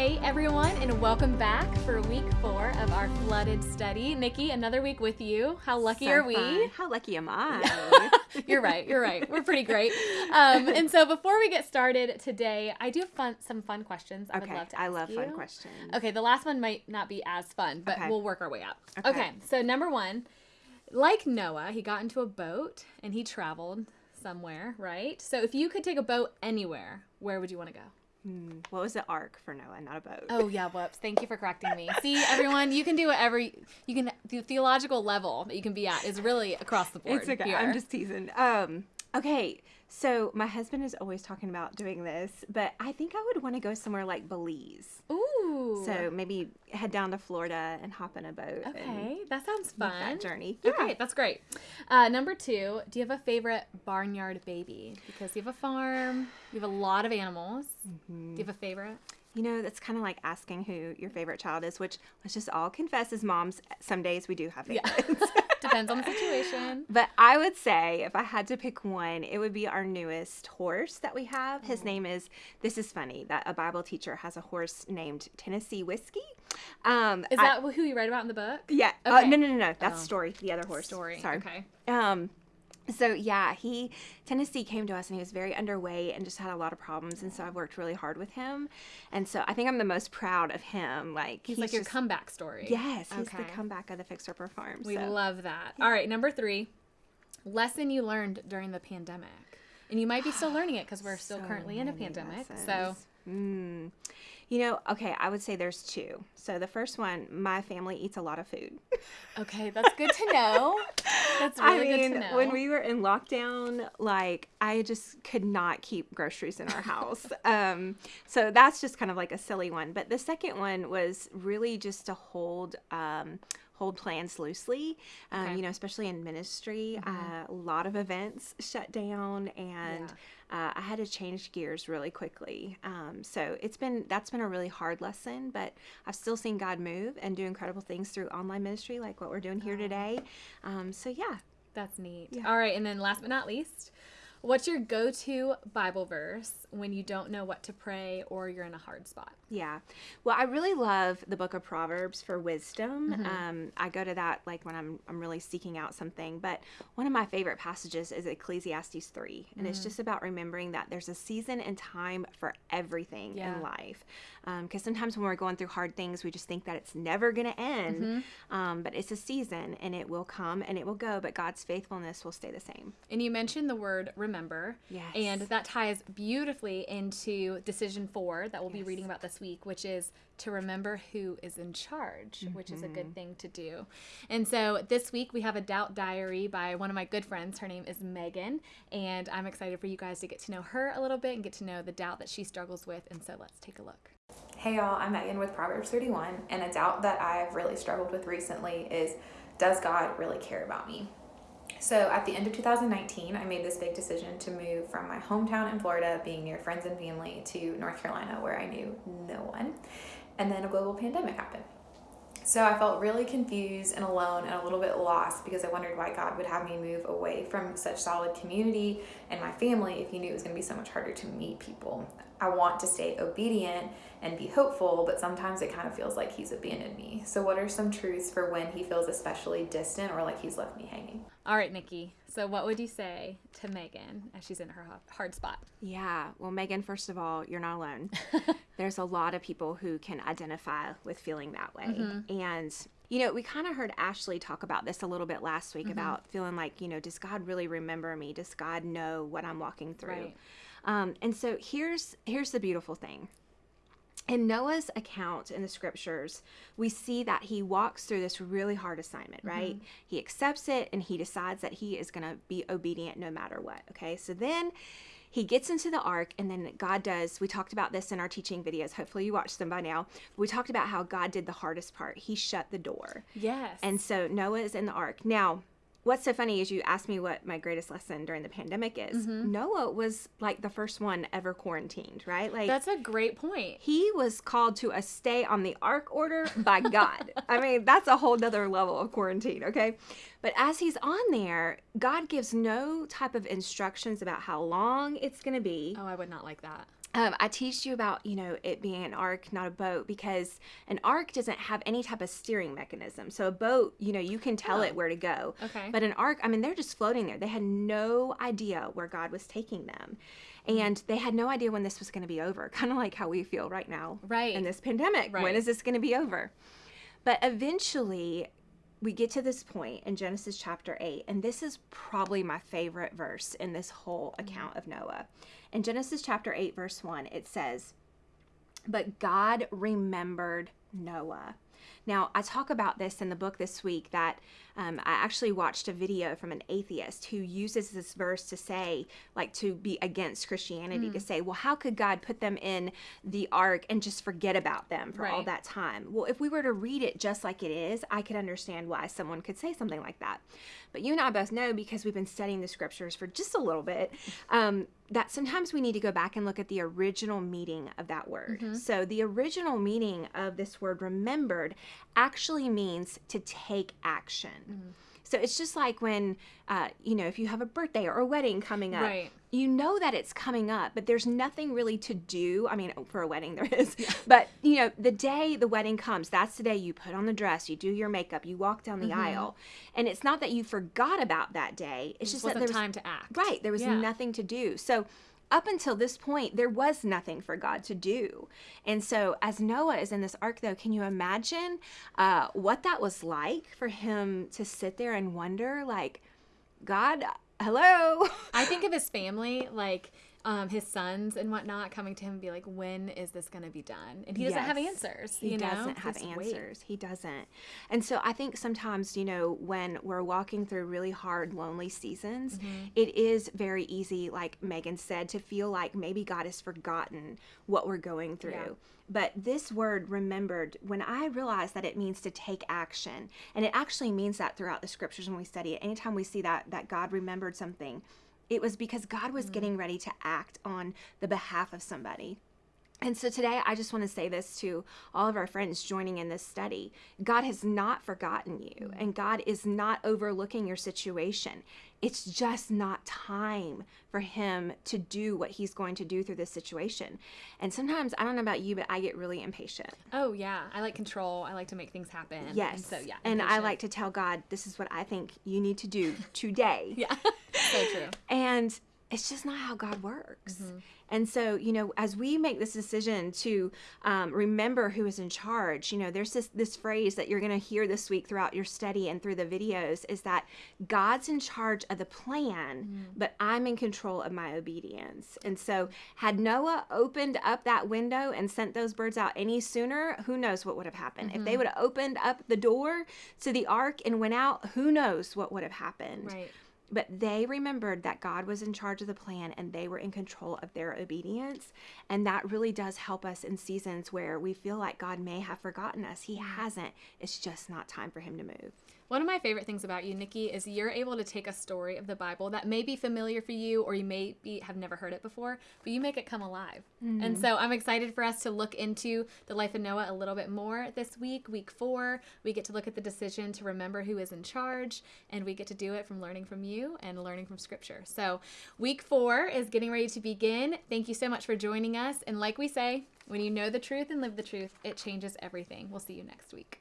Hey everyone, and welcome back for week four of our flooded study. Nikki, another week with you. How lucky So are we? fun. How lucky am I? you're right. You're right. We're pretty great. Um, and so before we get started today, I do have fun, some fun questions. I would okay, love to I love you. fun questions. Okay, the last one might not be as fun, but Okay. we'll work our way up. Okay. Okay. so number one, like Noah, he got into a boat and he traveled somewhere, right? So if you could take a boat anywhere, where would you want to go? Hmm, What was the ark for Noah, not a boat? Oh yeah, whoops. Thank you for correcting me. See, everyone, you can do whatever you you can. The theological level that you can be at is really across the board. it's okay. here. I'm just teasing. Um, okay, so my husband is always talking about doing this, but I think I would want to go somewhere like Belize. Ooh. So maybe head down to Florida and hop in a boat. okay, that sounds fun. that journey. Okay, that's great. Uh, number two, do you have a favorite barnyard baby? Because you have a farm, you have a lot of animals. Mm-hmm. Do you have a favorite? You know, that's kind of like asking who your favorite child is, which let's just all confess as moms, some days we do have Yeah. favorites. Depends on the situation. But I would say if I had to pick one, it would be our newest horse that we have. His name is, this is funny, that a Bible teacher has a horse named Tennessee Whiskey. Um, Is I- that who you write about in the book? yeah. Uh, no, no, no, no. That's Oh. Story, the other horse. Story. Sorry. Okay. Um, so yeah, he Tennessee came to us and he was very underweight and just had a lot of problems, and so I've worked really hard with him, and so I think I'm the most proud of him. Like He's, like your comeback story. Yes, he's the comeback of the Fixer Upper Farm. We so. love that. All right, number three, lesson you learned during the pandemic. And you might be still learning it because we're still So currently in a pandemic. So, lessons. Mm. You know, okay, I would say there's two. So the first one, my family eats a lot of food. okay, that's good to know. That's really I mean, good to know. when we were in lockdown, like I just could not keep groceries in our house. um, so that's just kind of like a silly one. But the second one was really just to hold. Um, hold plans loosely um, Okay. Mm-hmm. you know especially in ministry uh, a lot of events shut down and uh, i had to change gears really quickly um, so it's been that's been a really hard lesson but i've still seen god move and do incredible things through online ministry like what we're doing here today um, so yeah That's neat. Yeah. All right, and then last but not least, what's your go-to Bible verse when you don't know what to pray or you're in a hard spot? Yeah. Well, I really love the book of Proverbs for wisdom. Mm-hmm. Um, I go to that like when I'm, I'm really seeking out something. But one of my favorite passages is Ecclesiastes 3. And Mm. it's just about remembering that there's a season and time for everything Yeah. in life. Because sometimes when we're going through hard things, we just think that it's never going to end. Mm-hmm. Um, but it's a season and it will come and it will go. But God's faithfulness will stay the same. And you mentioned the word remember. Yes. And that ties beautifully into decision four that we'll be reading about this week, which is to remember who is in charge, which is a Mm-hmm. good thing to do. And so this week we have a doubt diary by one of my good friends. Her name is Megan. And I'm excited for you guys to get to know her a little bit and get to know the doubt that she struggles with. And so let's take a look. Hey y'all, I'm Megan with Proverbs 31, and a doubt that I've really struggled with recently is Does God really care about me? So, at the end of 2019, I made this big decision to move from my hometown in Florida, being near friends and family, to North Carolina, where I knew no one. And then a global pandemic happened. So I felt really confused and alone and a little bit lost because I wondered why God would have me move away from such solid community and my family if He knew it was going to be so much harder to meet people. I want to stay obedient and be hopeful, but sometimes it kind of feels like He's abandoned me. So, what are some truths for when He feels especially distant or like He's left me hanging? All right, Nikki. So what would you say to Megan as she's in her hard spot? Yeah. Well, Megan, first of all, you're not alone. There's a lot of people who can identify with feeling that way. Mm-hmm. And, you know, we kind of heard Ashley talk about this a little bit last week mm-hmm. about feeling like, you know, does God really remember me? Does God know what I'm walking through? Right. Um, and so here's here's the beautiful thing. In Noah's account in the scriptures, we see that he walks through this really hard assignment, right? He accepts it and he decides that he is going to be obedient no matter what. Okay. So then he gets into the ark, and then God does. We talked about this in our teaching videos. Hopefully, you watched them by now. We talked about how God did the hardest part. He shut the door. Yes. And so Noah is in the ark. Now, what's so funny is you asked me what my greatest lesson during the pandemic is. Mm-hmm. Noah was like the first one ever quarantined, right? Like That's a great point. he was called to a stay on the ark order by God. I mean, that's a whole nother level of quarantine, okay? But as he's on there, God gives no type of instructions about how long it's going to be. Oh, I would not like that. Um, I teach you about, you know, it being an ark, not a boat, because an ark doesn't have any type of steering mechanism. So a boat, you know, you can tell Oh. it where to go. Okay. But an ark, I mean, they're just floating there. They had no idea where God was taking them. And they had no idea when this was going to be over, kind of like how we feel right now Right. in this pandemic. When Right. is this going to be over? But eventually, we get to this point in Genesis chapter 8, and this is probably my favorite verse in this whole mm-hmm. account of Noah. In Genesis chapter 8, verse 1, it says, But God remembered Noah. Now, I talk about this in the book this week that um, I actually watched a video from an atheist who uses this verse to say, like, to be against Christianity, to say, well, how could God put them in the ark and just forget about them for all that time? Well, if we were to read it just like it is, I could understand why someone could say something like that. But you and I both know because we've been studying the scriptures for just a little bit um, that sometimes we need to go back and look at the original meaning of that word. Mm-hmm. So, the original meaning of this word remembered actually means to take action. Mm-hmm. So, it's just like when, uh, you know, if you have a birthday or a wedding coming up, Right. you know that it's coming up, but there's nothing really to do. I mean, for a wedding, there is. But, you know, the day the wedding comes, that's the day you put on the dress, you do your makeup, you walk down the Mm-hmm. aisle. And it's not that you forgot about that day, it's Just just that there was time to act. Right. There was Yeah. nothing to do. So up until this point, there was nothing for God to do. And so as Noah is in this ark, though, can you imagine uh, what that was like for him to sit there and wonder, like, God, hello? I think of his family, like um, his sons and whatnot, coming to him and be like, "When is this going to be done?" And he doesn't have answers. He you doesn't have Just wait. answers. He doesn't. And so I think sometimes, you know, when we're walking through really hard, lonely seasons, Mm-hmm. it is very easy, like Megan said, to feel like maybe God has forgotten what we're going through. Yeah. But this word remembered, when I realized that it means to take action, and it actually means that throughout the scriptures when we study it, anytime we see that that God remembered something, it was because God was getting ready to act on the behalf of somebody. And so today, I just want to say this to all of our friends joining in this study God has not forgotten you, and God is not overlooking your situation. It's just not time for Him to do what He's going to do through this situation. And sometimes, I don't know about you, but I get really impatient. Oh yeah, I like control. I like to make things happen. Yes. And so yeah. And I like to tell God, this is what I think you need to do today. Yeah. So true. And it's just not how God works. Mm-hmm. And so, you know, as we make this decision to um, remember who is in charge, you know, there's this this phrase that you're going to hear this week throughout your study and through the videos is that God's in charge of the plan, Mm-hmm. but I'm in control of my obedience. And so, had Noah opened up that window and sent those birds out any sooner, who knows what would have happened? If Mm-hmm. they would have opened up the door to the ark and went out, who knows what would have happened? Right. But they remembered that God was in charge of the plan and they were in control of their obedience. And that really does help us in seasons where we feel like God may have forgotten us. He mm. hasn't. It's just not time for him to move. One of my favorite things about you, Nikki, is you're able to take a story of the Bible that may be familiar for you or you may be, have never heard it before, but you make it come alive. And mm. so I'm excited for us to look into the life of Noah a little bit more this week, week four. We get to look at the decision to remember who is in charge, and we get to do it from learning from you and learning from scripture. So week four is getting ready to begin. Thank you so much for joining us. And like we say, when you know the truth and live the truth, it changes everything. We'll see you next week.